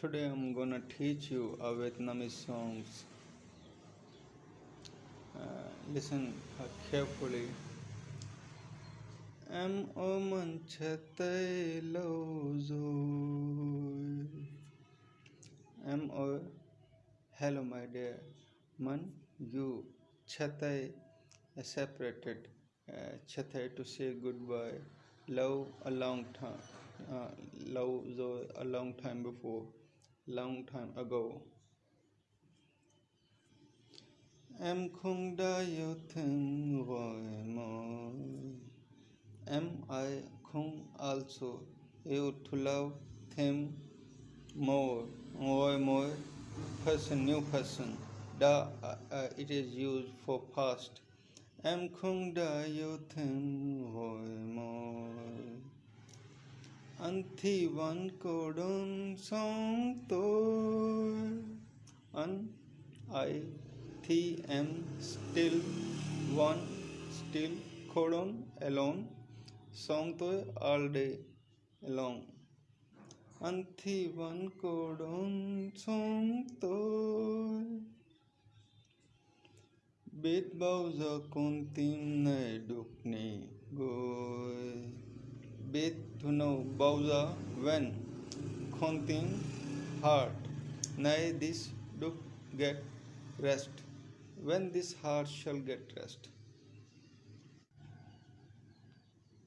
Today I'm gonna teach you a Vietnamese songs. Uh, listen uh, carefully. Em ôm anh chia tay lâu rồi Em Hello my dear Man you chia tay uh, separated uh, to say goodbye Love a long time uh, rồi a long time before Long time ago. Em không đã yêu thương rồi mà Am I. Không also you to love him more more more person new person. Da uh, uh, it is used for past. Em không đã yêu thương hồi môi anh thì vẫn cô đơn sống tôi anh I thì em still. One still cô đơn alone. Sống tôi all day long. Anh thì vẫn cô đơn sống tôi biết bao giờ con tim này đục nỉ gối biết to know Bowser when Khontin heart. Nay, this do get rest. When this heart shall get rest.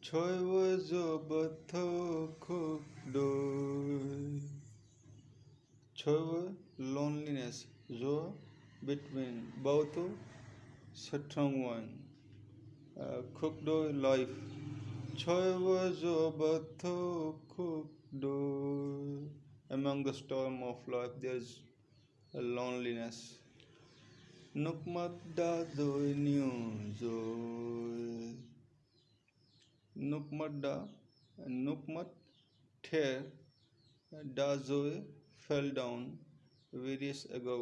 Choiwa zobatho kukdoi. Choiwa loneliness. Zo between both strong one. Uh, kukdoi life. Thơ khúc đôi among the storm of life there's a loneliness. Mắt đã rồi nhiều rồi đã nước mắt tear đã rồi fell down various ago.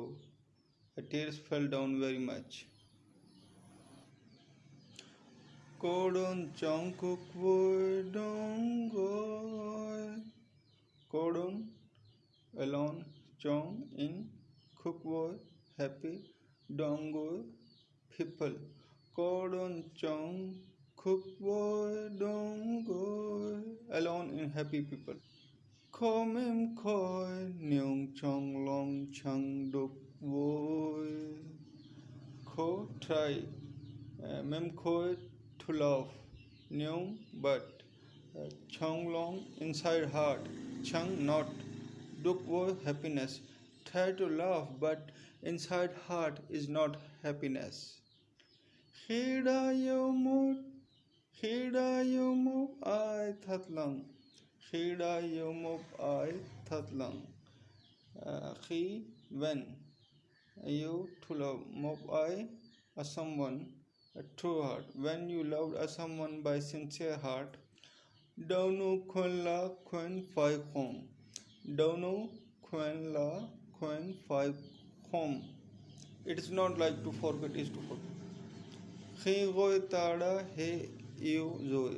Tears fell down very much cô đơn trong cuộc vui đông gọi cô đơn alone trong in cuộc vui happy đông gọi people cô đơn trong Cook boy, đông go alone in happy people. không em coi nhung trong lòng chẳng đục vui. Ko try em mem coi to love nhung but uh, trong lòng inside heart chang not đục vui happiness. Try to love but inside heart is not happiness. Khi đã yêu một ai thật lòng uh, when you to love một ai a someone true heart. When you loved a someone by sincere heart khuyên là khuyên phải không đâu nu khuyên là khuyên phải không it is not like to forget is to forget. Khi gọi ta đã he you rồi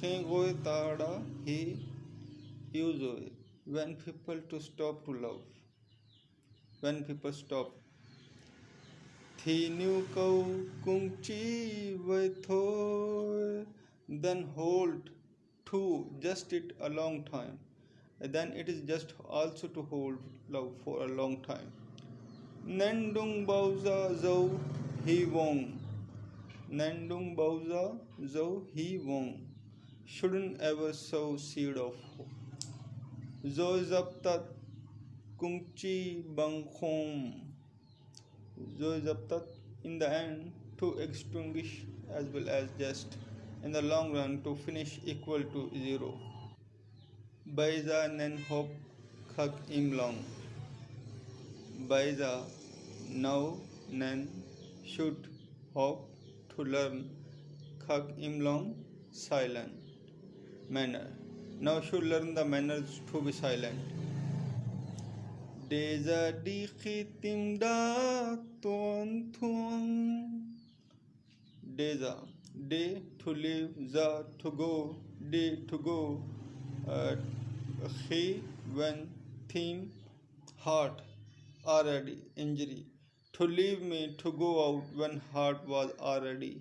khi gọi ta đã he yêu rồi when people to stop to love. When people stop thì new cầu cũng chỉ vậy thôi then hold to just it a long time. Then it is just also to hold love for a long time. Nên đừng zau he vọng nên đừng bao giờ dấu shouldn't ever sow seed of hope. Rồi dập tắt cũng tắt in the end to extinguish as well as just in the long run to finish equal to zero. Baiza nen hope khak im long. Baiza now nen should hope to learn khak im long silent. Manner. Now should learn the manners to be silent Deza di da tuan tuan Deza day to live za to go day to go uh, he when theme heart already injury to leave me to go out when heart was already